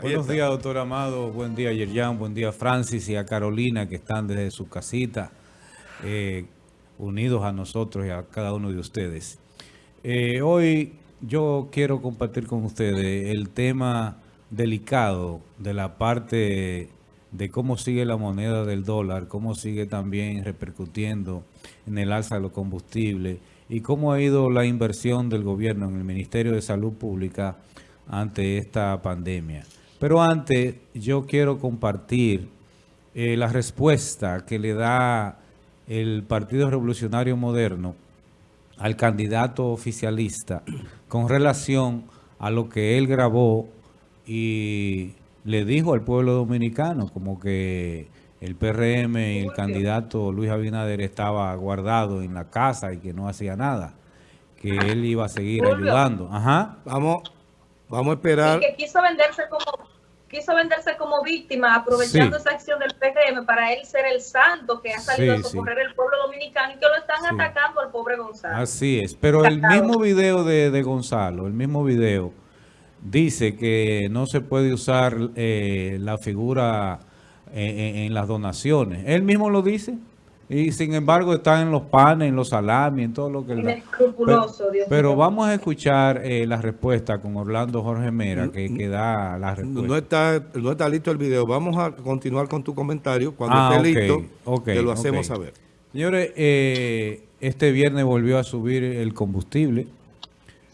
Buenos días, doctor Amado. Buen día, Yerjan. Buen día, Francis y a Carolina, que están desde su casita, eh, unidos a nosotros y a cada uno de ustedes. Eh, hoy yo quiero compartir con ustedes el tema delicado de la parte de cómo sigue la moneda del dólar, cómo sigue también repercutiendo en el alza de los combustibles y cómo ha ido la inversión del gobierno en el Ministerio de Salud Pública ante esta pandemia. Pero antes yo quiero compartir eh, la respuesta que le da el Partido Revolucionario Moderno al candidato oficialista con relación a lo que él grabó y le dijo al pueblo dominicano como que el PRM y el candidato Luis Abinader estaba guardado en la casa y que no hacía nada, que él iba a seguir ayudando. Ajá. Vamos, vamos a esperar. Que quiso venderse como quiso venderse como víctima, aprovechando esa acción del PRM para él ser el santo que ha salido a socorrer el pueblo dominicano y que lo están atacando al pobre Gonzalo. Así es, pero el mismo video de, Gonzalo, el mismo video, dice que no se puede usar eh, la figura eh, en las donaciones. Él mismo lo dice. Y sin embargo está en los panes, en los salamis, en todo lo que... él Pero, pero vamos a escuchar eh, la respuesta con Orlando Jorge Mera, que, que, da la respuesta. No está, no está listo el video. Vamos a continuar con tu comentario. Cuando ah, esté listo, te lo hacemos saber. Señores, eh, este viernes volvió a subir el combustible.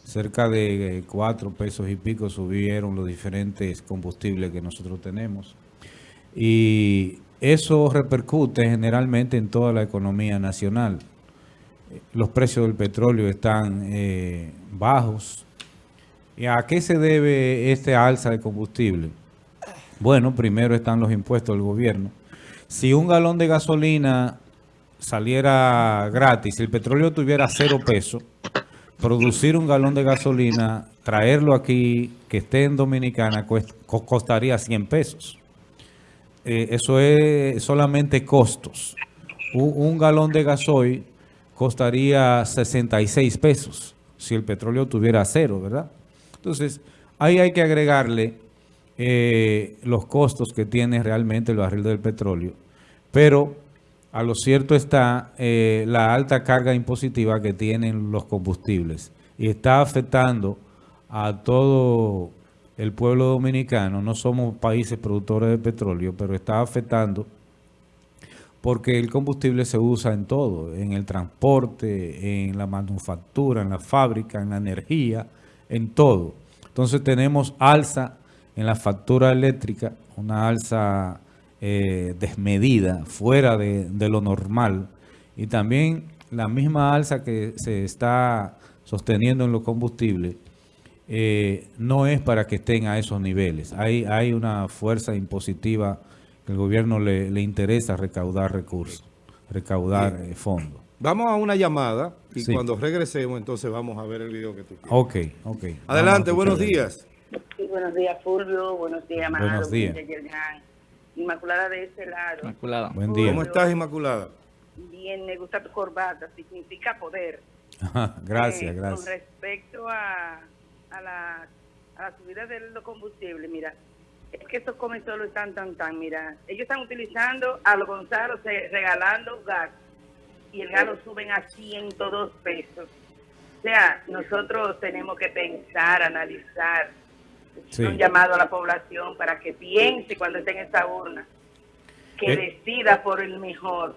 Cerca de cuatro pesos y pico subieron los diferentes combustibles que nosotros tenemos. Y eso repercute generalmente en toda la economía nacional. Los precios del petróleo están eh, bajos. ¿Y a qué se debe este alza de combustible? Bueno, primero están los impuestos del gobierno. Si un galón de gasolina saliera gratis, si el petróleo tuviera cero pesos, producir un galón de gasolina, traerlo aquí, que esté en Dominicana, costaría 100 pesos. Eh, eso es solamente costos. Un, galón de gasoil costaría 66 pesos si el petróleo tuviera cero, ¿verdad? Entonces, ahí hay que agregarle eh, los costos que tiene realmente el barril del petróleo. Pero a lo cierto está eh, la alta carga impositiva que tienen los combustibles y está afectando a todo el pueblo dominicano, no somos países productores de petróleo, pero está afectando porque el combustible se usa en todo, en el transporte, en la manufactura, en la fábrica, en la energía, en todo. Entonces tenemos alza en la factura eléctrica, una alza eh, desmedida, fuera de, de lo normal, y también la misma alza que se está sosteniendo en los combustibles eh, no es para que estén a esos niveles. Hay, hay una fuerza impositiva que el gobierno le, interesa recaudar recursos, recaudar eh, fondos. Vamos a una llamada y cuando regresemos entonces vamos a ver el video que tú quieres. Ok, ok. Adelante, buenos días. buenos días Fulvio, buenos días Buenos días. Inmaculada de este lado. Inmaculada. Buen día. ¿Cómo estás Inmaculada? Bien, me gusta tu corbata, significa poder. gracias, eh, gracias. Con respecto a a la, a la subida del combustible, mira, es que estos lo están tan, tan, mira, ellos están utilizando a los Gonzalo regalando gas y el gas lo suben a 102 pesos. O sea, nosotros tenemos que pensar, analizar, un llamado a la población para que piense cuando esté en esta urna, que eh. decida por el mejor.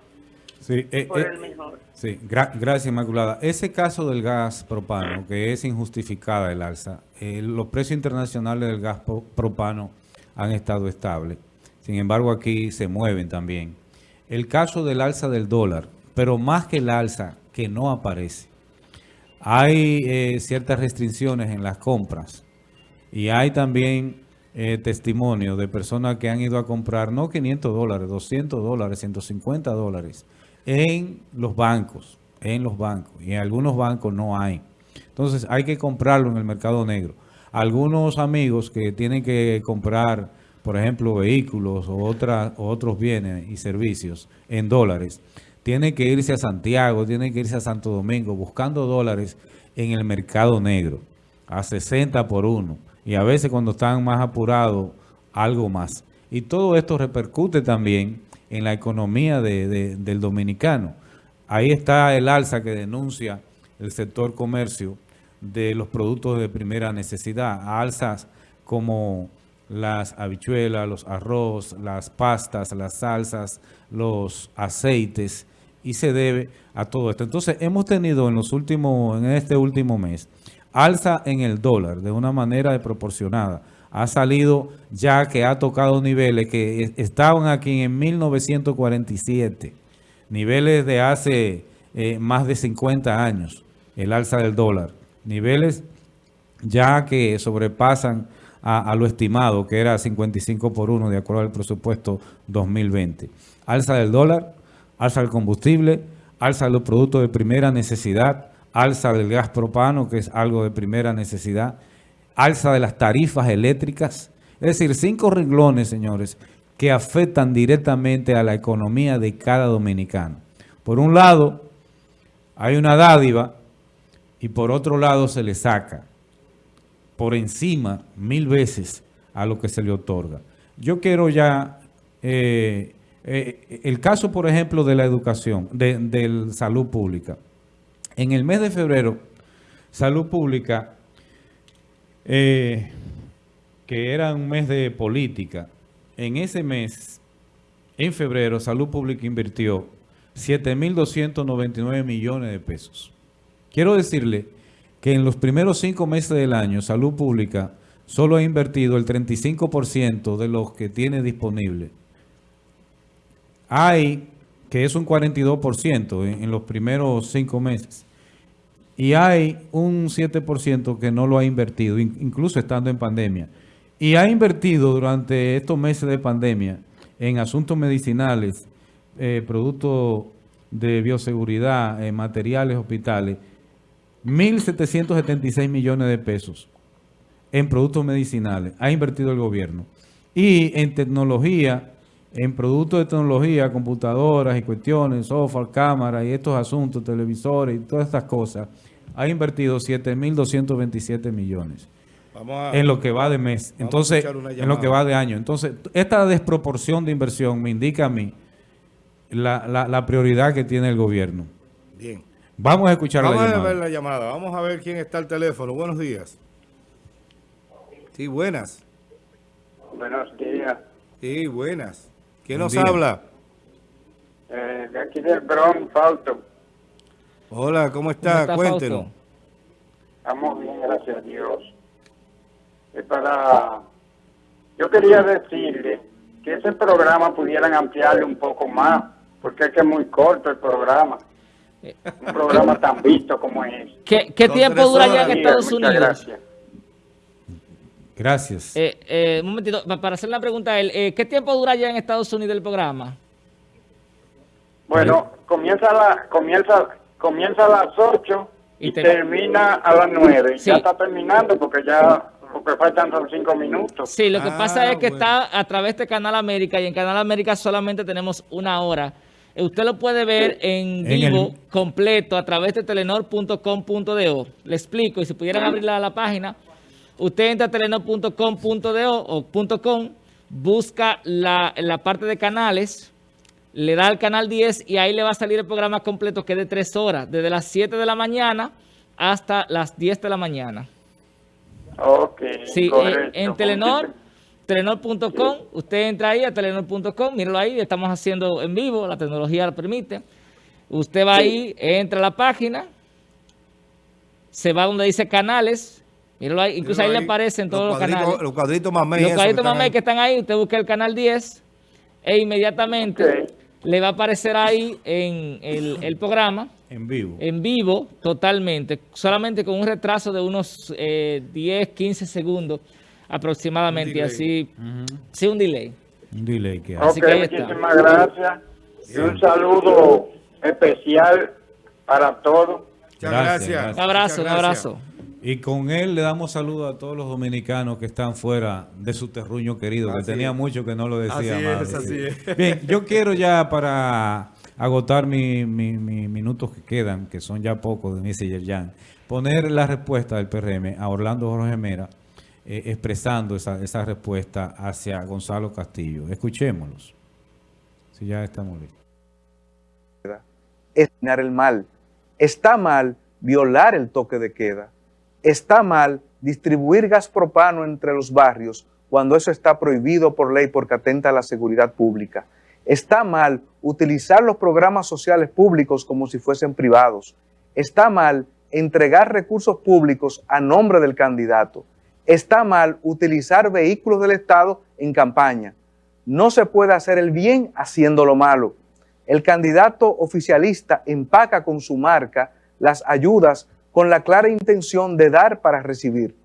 Sí, eh, por eh, el mejor. Sí, gracias Inmaculada. Ese caso del gas propano, que es injustificada el alza, eh, los precios internacionales del gas propano han estado estables. Sin embargo, aquí se mueven también. El caso del alza del dólar, pero más que el alza, que no aparece. Hay ciertas restricciones en las compras y hay también testimonios de personas que han ido a comprar no 500 dólares, 200 dólares, 150 dólares en los bancos, en los bancos, y en algunos bancos no hay. Entonces hay que comprarlo en el mercado negro. Algunos amigos que tienen que comprar, por ejemplo, vehículos o, otros bienes y servicios en dólares, tienen que irse a Santiago, tienen que irse a Santo Domingo buscando dólares en el mercado negro, a 60 por uno. Y a veces cuando están más apurados algo más. Y todo esto repercute también en la economía del dominicano. Ahí está el alza que denuncia el sector comercio de los productos de primera necesidad, alzas como las habichuelas, los arroz, las pastas, las salsas, los aceites, y se debe a todo esto. Entonces, hemos tenido en los últimos, en este último mes, alza en el dólar de una manera desproporcionada. Ha salido ya que ha tocado niveles que estaban aquí en 1947, niveles de hace eh, más de 50 años, el alza del dólar. Niveles ya que sobrepasan a, lo estimado, que era 55 por 1 de acuerdo al presupuesto 2020. Alza del dólar, alza del combustible, alza de los productos de primera necesidad, alza del gas propano, que es algo de primera necesidad, alza de las tarifas eléctricas. Es decir, cinco renglones, señores, que afectan directamente a la economía de cada dominicano. Por un lado, hay una dádiva y por otro lado se le saca por encima mil veces a lo que se le otorga. Yo quiero ya, eh, eh, el caso por ejemplo de la educación, de, salud pública. En el mes de febrero, salud pública, eh, que era un mes de política, en ese mes, en febrero, salud pública invirtió 7.299 millones de pesos. Quiero decirle que en los primeros cinco meses del año, Salud Pública solo ha invertido el 35% de los que tiene disponible. Hay, que es un 42% en, en los primeros cinco meses. Y hay un 7% que no lo ha invertido, incluso estando en pandemia. Y ha invertido durante estos meses de pandemia en asuntos medicinales, eh, productos de bioseguridad, eh, materiales, hospitales, 1.776 millones de pesos en productos medicinales ha invertido el gobierno. Y en tecnología, en productos de tecnología, computadoras y cuestiones, software, cámaras y estos asuntos, televisores y todas estas cosas, ha invertido 7.227 millones. en lo que va de mes. Entonces, en lo que va de año. Entonces, esta desproporción de inversión me indica a mí la, la prioridad que tiene el gobierno. Bien. Vamos a escuchar la llamada. Vamos a ver la llamada. Vamos a ver quién está al teléfono. Buenos días. Sí, buenas. Buenos días. Sí, buenas. ¿Quién nos habla? Eh, de aquí del Bronx, Fausto. Hola, ¿cómo está? Cuéntenos. Estamos bien, gracias a Dios. Es para... Yo quería decirle que ese programa pudieran ampliarle un poco más, porque es que es muy corto el programa. Un programa tan visto como es. ¿Qué, tiempo dura ya en Estados Unidos? Gracias. Gracias. Eh, eh, un momentito, para hacer la pregunta a él, eh, ¿qué tiempo dura ya en Estados Unidos el programa? Bueno, comienza, la, comienza, comienza a las 8 y, termina a las 9. Ya está terminando porque ya porque faltan son 5 minutos. Sí, lo que pasa es que está a través de Canal América y en Canal América solamente tenemos una hora. Usted lo puede ver en vivo, completo, a través de telenor.com.do. Le explico, y si pudieran abrir la, página, usted entra a telenor.com.do o .com, busca la, la parte de canales, le da al canal 10 y ahí le va a salir el programa completo que es de 3 horas, desde las 7 de la mañana hasta las 10 de la mañana. Ok, Sí, en Telenor Telenor.com, usted entra ahí a telenor.com, míralo ahí, estamos haciendo en vivo, la tecnología lo permite. Usted va ahí, entra a la página, se va donde dice canales, míralo ahí, incluso ahí, le aparecen todos los, canales. Los cuadritos más Los cuadritos más que están ahí, usted busca el canal 10 e inmediatamente le va a aparecer ahí en el, programa. En vivo. En vivo, totalmente, solamente con un retraso de unos 10, eh, 15 segundos aproximadamente, así, sí, un delay. Un delay que hace. muchísimas gracias y un saludo especial para todos. Muchas gracias. Un abrazo, un abrazo. Y con él le damos saludo a todos los dominicanos que están fuera de su terruño querido, que tenía mucho que no lo decía más. así es. Bien, yo quiero ya para agotar mis minutos que quedan, que son ya pocos de Messenger Jan, poner la respuesta del PRM a Orlando Jorge Mera, eh, expresando esa, esa respuesta hacia Gonzalo Castillo. Escuchémoslos. Si ya estamos listos. Es el mal. Está mal violar el toque de queda. Está mal distribuir gas propano entre los barrios cuando eso está prohibido por ley porque atenta a la seguridad pública. Está mal utilizar los programas sociales públicos como si fuesen privados. Está mal entregar recursos públicos a nombre del candidato está mal utilizar vehículos del Estado en campaña. No se puede hacer el bien haciendo lo malo. El candidato oficialista empaca con su marca las ayudas con la clara intención de dar para recibir.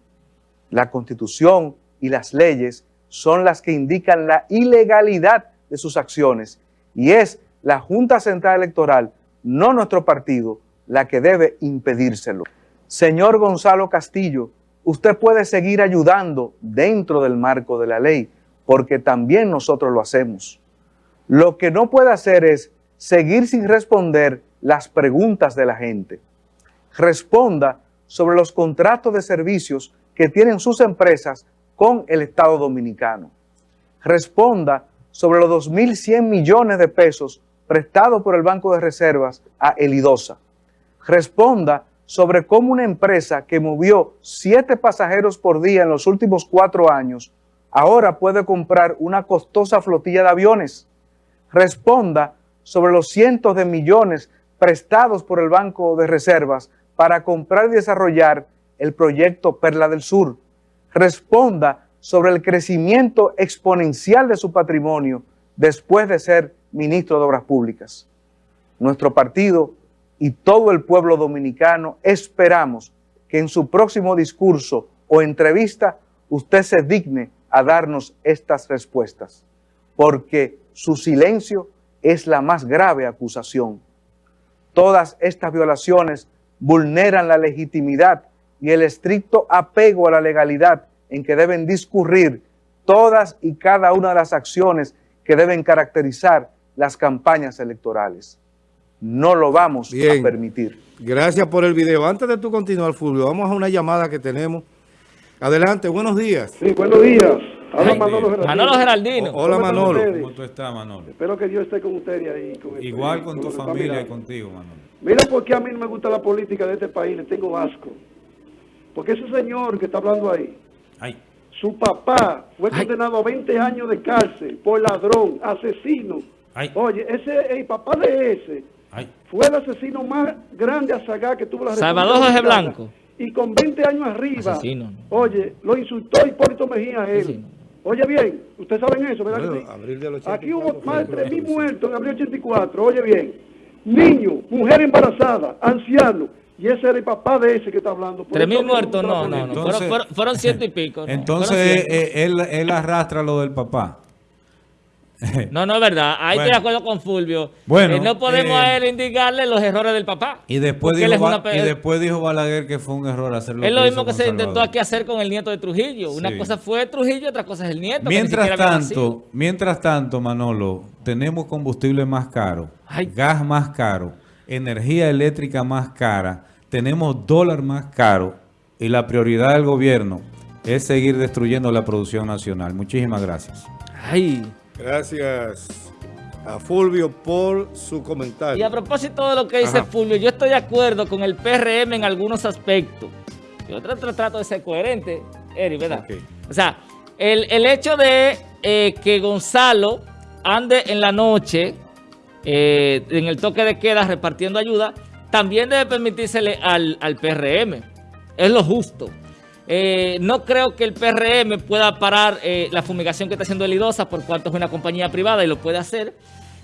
La Constitución y las leyes son las que indican la ilegalidad de sus acciones y es la Junta Central Electoral, no nuestro partido, la que debe impedírselo. Señor Gonzalo Castillo, usted puede seguir ayudando dentro del marco de la ley, porque también nosotros lo hacemos. Lo que no puede hacer es seguir sin responder las preguntas de la gente. Responda sobre los contratos de servicios que tienen sus empresas con el Estado Dominicano. Responda sobre los 2.100 millones de pesos prestados por el Banco de Reservas a Elidosa. Responda sobre cómo una empresa que movió siete pasajeros por día en los últimos cuatro años, ahora puede comprar una costosa flotilla de aviones. Responda sobre los cientos de millones prestados por el Banco de Reservas para comprar y desarrollar el proyecto Perla del Sur. Responda sobre el crecimiento exponencial de su patrimonio después de ser ministro de Obras Públicas. Nuestro partido y todo el pueblo dominicano esperamos que en su próximo discurso o entrevista usted se digne a darnos estas respuestas, porque su silencio es la más grave acusación. Todas estas violaciones vulneran la legitimidad y el estricto apego a la legalidad en que deben discurrir todas y cada una de las acciones que deben caracterizar las campañas electorales no lo vamos a permitir. Gracias por el video. Antes de tú continuar, Fulvio, vamos a una llamada que tenemos. Adelante, buenos días. Sí, buenos días. Hola Manolo Geraldino. Manolo Geraldino. hola Manolo. ¿Cómo tú estás, Manolo? Espero que Dios esté con usted ahí. Igual con, tu familia y contigo, Manolo. Mira por qué a mí no me gusta la política de este país, le tengo asco. Porque ese señor que está hablando ahí, Ay. su papá fue condenado a 20 años de cárcel por ladrón, asesino. Ay. Oye, ese, el papá de ese fue el asesino más grande a sacar que tuvo la Salvador José Blanco. Y con 20 años arriba, oye, lo insultó Hipólito Mejía a él. Oye bien, ustedes saben eso, ¿verdad? Aquí hubo más de 3.000 muertos en abril 84, oye bien. Niños, mujer embarazada, ancianos. Y ese era el papá de ese que está hablando. Tres mil muertos, no, no, no. fueron, ciento y pico. Entonces, eh, él, él arrastra lo del papá. No, no es verdad. Ahí estoy de acuerdo con Fulvio. Bueno, eh, no podemos a eh, él indicarle los errores del papá. Y después, dijo, y después dijo Balaguer que fue un error hacerlo. Es lo mismo que se intentó aquí hacer con el nieto de Trujillo. Una cosa fue Trujillo, otra cosa es el nieto. Mientras tanto, mientras tanto, Manolo, tenemos combustible más caro, gas más caro, energía eléctrica más cara, tenemos dólar más caro y la prioridad del gobierno es seguir destruyendo la producción nacional. Muchísimas gracias. Ay. Gracias a Fulvio por su comentario. Y a propósito de lo que dice Fulvio, yo estoy de acuerdo con el PRM en algunos aspectos. Yo trato de ser coherente, Eri, ¿verdad? O sea, el, hecho de eh, que Gonzalo ande en la noche, eh, en el toque de queda, repartiendo ayuda, también debe permitírsele al, al PRM. Es lo justo. Eh, no creo que el PRM pueda parar eh, la fumigación que está haciendo el IDOSA por cuanto es una compañía privada y lo puede hacer.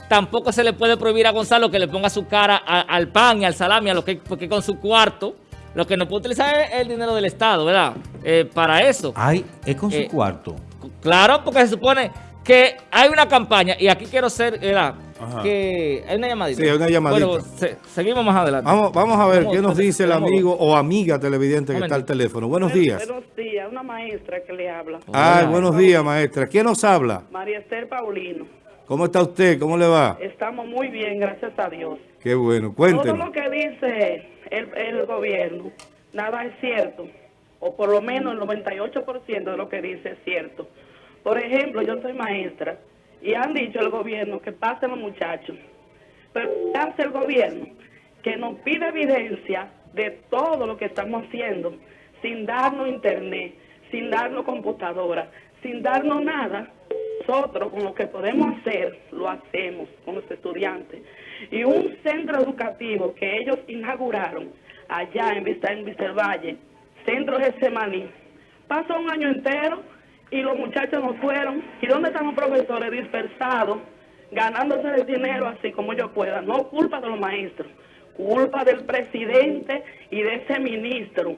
Tampoco se le puede prohibir a Gonzalo que le ponga su cara al pan y al salami, a lo que, porque con su cuarto lo que no puede utilizar es el dinero del Estado, ¿verdad? Eh, para eso. Ay, es con su cuarto. Claro, porque se supone que hay una campaña, y aquí quiero ser, ¿verdad? Que hay una llamadita. Sí, hay una llamadita. Bueno, seguimos más adelante. Vamos, vamos a ver qué nos dice el amigo o amiga televidente que está al teléfono. Buenos días. Buenos días, una maestra que le habla. Ah, buenos días, maestra. ¿Quién nos habla? María Esther Paulino. ¿Cómo está usted? ¿Cómo le va? Estamos muy bien, gracias a Dios. Qué bueno, cuéntenos. Todo lo que dice el, el gobierno, nada es cierto. o por lo menos el 98% de lo que dice es cierto. Por ejemplo, yo soy maestra y han dicho el gobierno que pasen los muchachos. Pero ¿qué hace el gobierno? Que nos pide evidencia de todo lo que estamos haciendo, sin darnos internet, sin darnos computadora, sin darnos nada. Nosotros con lo que podemos hacer, lo hacemos con los estudiantes. Y un centro educativo que ellos inauguraron allá en Vista en Valle, centro de Semaní, pasó un año entero y los muchachos no fueron. ¿Y dónde están los profesores dispersados, ganándose el dinero así como yo pueda? No culpa de los maestros, culpa del presidente y de ese ministro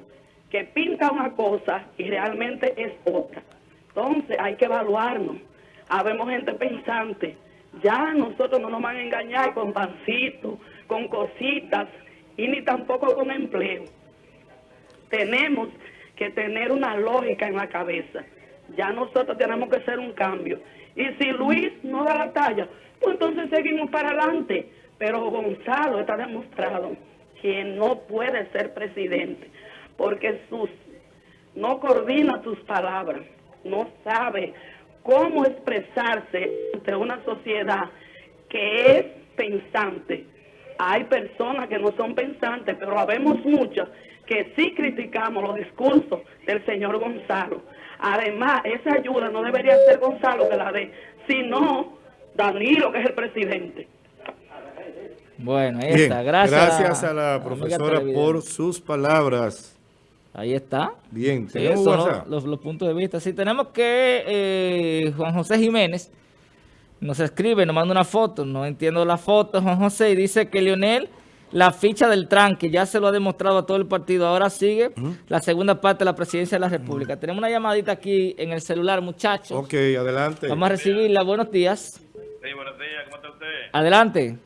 que pinta una cosa y realmente es otra. Entonces hay que evaluarnos. Habemos gente pensante. Ya nosotros no nos van a engañar con pancitos, con cositas y ni tampoco con empleo. Tenemos que tener una lógica en la cabeza. Ya nosotros tenemos que hacer un cambio. Y si Luis no da la talla, pues entonces seguimos para adelante. Pero Gonzalo está demostrado que no puede ser presidente porque sus no coordina sus palabras, no sabe cómo expresarse ante una sociedad que es pensante. Hay personas que no son pensantes, pero habemos muchas que sí criticamos los discursos del señor Gonzalo. Además, esa ayuda no debería ser Gonzalo que la dé, sino Danilo, que es el presidente. Bueno, ahí está. Gracias, gracias a la profesora por sus palabras. Ahí está. Bien, tenemos los, los, puntos de vista. Sí, tenemos que eh, Juan José Jiménez nos escribe, nos manda una foto, no entiendo la foto, Juan José, y dice que Lionel la ficha del tranque, ya se lo ha demostrado a todo el partido. Ahora sigue la segunda parte de la presidencia de la República. Tenemos una llamadita aquí en el celular, muchachos. Ok, adelante. Vamos a recibirla. Buenos días. Sí, buenos días. ¿Cómo está usted? Adelante.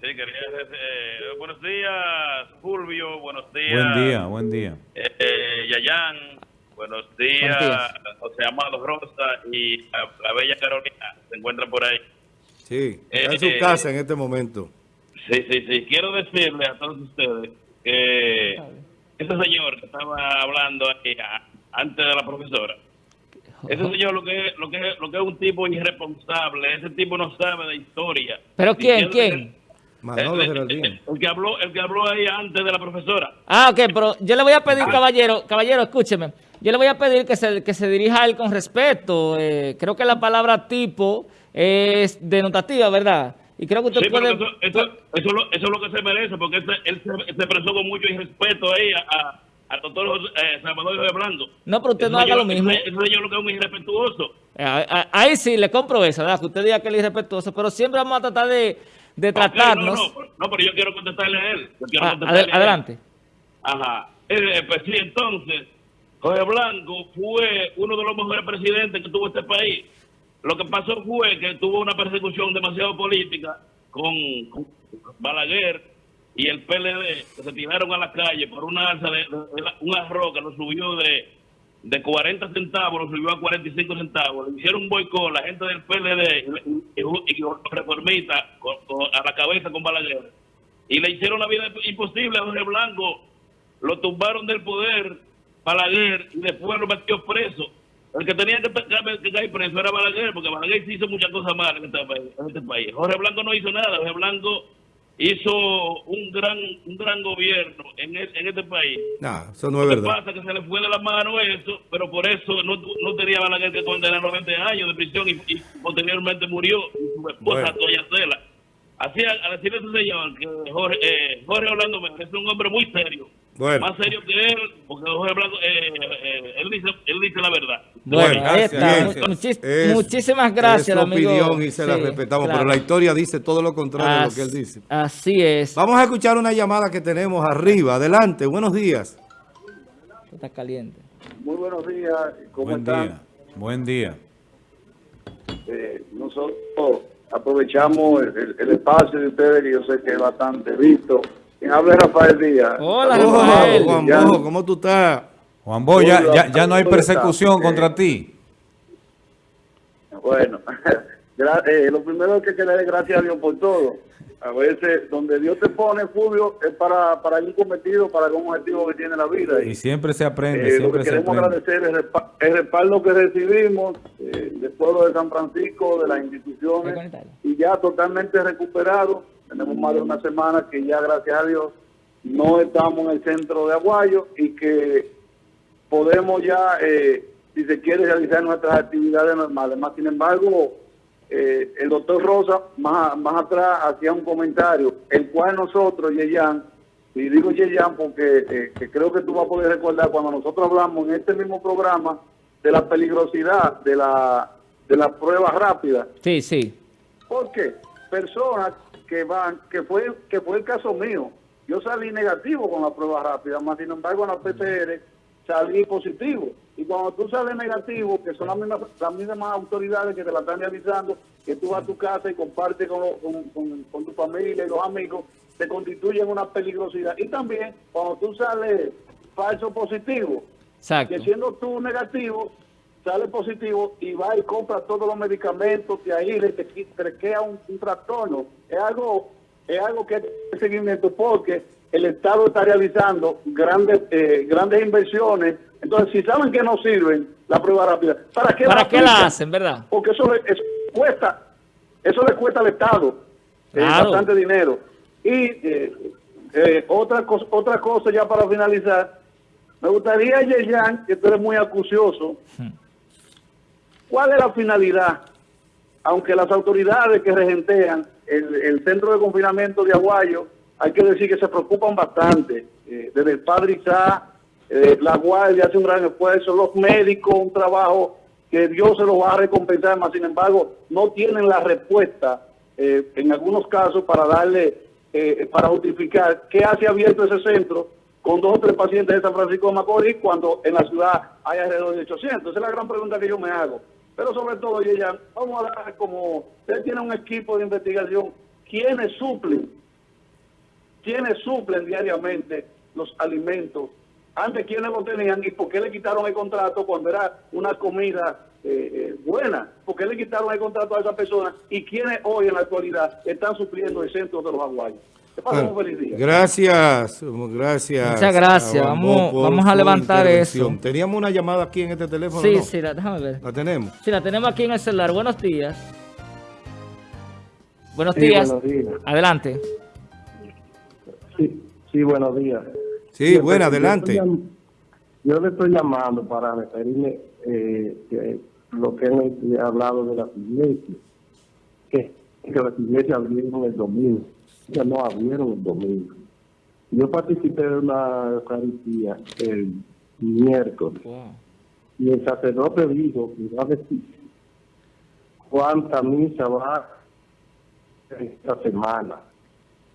Sí, quería eh, buenos días, Fulvio. Buenos días. Buen día, buen día. Eh, Yayan. Buenos días, José Amado Rosa y la, bella Carolina. Se encuentran por ahí. Sí, está en su eh, casa en este momento. Sí, sí, sí. Quiero decirle a todos ustedes que ese señor que estaba hablando ahí antes de la profesora, ese señor lo que, es, lo, que lo que es un tipo irresponsable, ese tipo no sabe de historia. ¿Pero quién? ¿Quién? Manolo el, el, el, que habló, el que habló ahí antes de la profesora. Ah, ok, pero yo le voy a pedir, ah. caballero, caballero, escúcheme. Yo le voy a pedir que se, que se dirija a él con respeto. Eh, creo que la palabra tipo es denotativa, ¿verdad? Y creo que usted puede... Eso, eso, eso, es lo que se merece, porque él se, expresó con mucho irrespeto ahí a, a, doctor eh, Salvador de Blanco. No, pero usted no haga lo mismo. Eso yo lo que es un irrespetuoso. Eh, ahí sí, le compro eso, ¿verdad? Que usted diga que es irrespetuoso, pero siempre vamos a tratar de, de tratarnos... no, no, no, pero yo quiero contestarle a él. Ah, adelante. Ajá. Eh, pues sí, entonces, Jorge Blanco fue uno de los mejores presidentes que tuvo este país lo que pasó fue que tuvo una persecución demasiado política con, Balaguer y el PLD, que se tiraron a la calle por una alza de, un arroz que lo subió de, de 40 centavos, lo subió a 45 centavos. Le hicieron un boicot la gente del PLD y, los reformistas a la cabeza con Balaguer. Y le hicieron la vida imposible a Jorge Blanco. Lo tumbaron del poder Balaguer y después lo metió preso el que tenía que, que caer preso era Balaguer, porque Balaguer sí hizo muchas cosas malas en este, país, en este país. Jorge Blanco no hizo nada, Jorge Blanco hizo un gran un gran gobierno en, en este país. No, eso no es verdad. pasa que se le fue de la mano eso, pero por eso no, no tenía Balaguer que condenar 90 años de prisión y, posteriormente murió y su esposa Toya Cela. Así, a decirle a ese señor que Jorge, eh, Jorge Orlando es un hombre muy serio. Más serio que él, porque Jorge Blanco, eh, eh, él, dice, él dice la verdad. Bueno, ahí está. muchísimas gracias, es su opinión y se la respetamos, pero la historia dice todo lo contrario de lo que él dice. Así es. Vamos a escuchar una llamada que tenemos arriba. Adelante, buenos días. Está caliente. Muy buenos días, ¿cómo Buen están? Día. Buen día. Eh, nosotros aprovechamos el, espacio de ustedes, que yo sé que es bastante visto. Habla Rafael Díaz. Hola, Rafael. Juan Bojo, ¿cómo tú estás? Juan Bo, ya, ya, no hay persecución contra ti. Bueno, eh, lo primero que hay que darle gracias a Dios por todo. A veces, donde Dios te pone, Fulvio, es para, para un cometido, para un objetivo que tiene la vida. Y, siempre se aprende. Eh, lo que queremos agradecer es el, respaldo que recibimos eh, del pueblo de San Francisco, de las instituciones, y ya totalmente recuperado. Tenemos más de una semana que ya, gracias a Dios, no estamos en el centro de Aguayo y que podemos ya, eh, si se quiere, realizar nuestras actividades normales. Más sin embargo, eh, el doctor Rosa más, más atrás hacía un comentario, el cual nosotros, Yeyan, y digo Yeyan porque eh, creo que tú vas a poder recordar cuando nosotros hablamos en este mismo programa de la peligrosidad de la de las pruebas rápidas. Sí, sí. Porque personas que van, que fue que fue el caso mío, yo salí negativo con la prueba rápida, más sin embargo en la PCR salí positivo. Y cuando tú sales negativo, que son las mismas, las mismas autoridades que te la están realizando, que tú vas a tu casa y compartes con, con, tu familia y los amigos, te constituyen una peligrosidad. Y también cuando tú sales falso positivo, que siendo tú negativo, sale positivo y va y compra todos los medicamentos que ahí le te, te queda un, trastorno. Es algo, es algo que es seguimiento porque el Estado está realizando grandes, eh, grandes inversiones entonces, si saben que no sirven la prueba rápida, ¿para qué, ¿Para la, qué la hacen, verdad? Porque eso, le, cuesta, eso le cuesta al Estado eh, bastante dinero. Y eh, eh, otra, cosa, otra cosa ya para finalizar, me gustaría, Yeyan, que tú eres muy acucioso, hmm. ¿cuál es la finalidad? Aunque las autoridades que regentean el, el centro de confinamiento de Aguayo, hay que decir que se preocupan bastante, desde el padre Isaac eh, la guardia hace un gran esfuerzo, los médicos, un trabajo que Dios se lo va a recompensar, más sin embargo, no tienen la respuesta eh, en algunos casos para darle, eh, para justificar qué hace abierto ese centro con dos o tres pacientes de San Francisco de Macorís cuando en la ciudad hay alrededor de 800. Esa es la gran pregunta que yo me hago. Pero sobre todo, ya vamos a dar como, usted tiene un equipo de investigación, ¿quiénes suplen? ¿Quiénes suplen diariamente los alimentos antes, ¿quiénes lo tenían y por qué le quitaron el contrato cuando era una comida eh, eh, buena? ¿Por qué le quitaron el contrato a esa persona? ¿Y quiénes hoy en la actualidad están supliendo el centro de los aguayos? Gracias, gracias. Muchas gracias. Vamos, vamos a levantar eso. Teníamos una llamada aquí en este teléfono. Sí, sí, la, déjame ver. La tenemos. Sí, la tenemos aquí en el celular. Buenos días. Buenos días. Buenos días. Adelante. Sí, sí, buenos días. Sí, bueno, adelante. Yo, le estoy llamando para referirme eh, que lo que han hablado de las iglesias, que, que las iglesias abrieron el domingo, ya no abrieron el domingo. Yo participé de una Eucaristía el miércoles y el sacerdote dijo que va a decir cuánta misa va esta semana